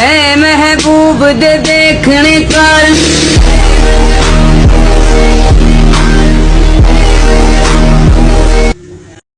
اے محبوب دے دیکھنے کر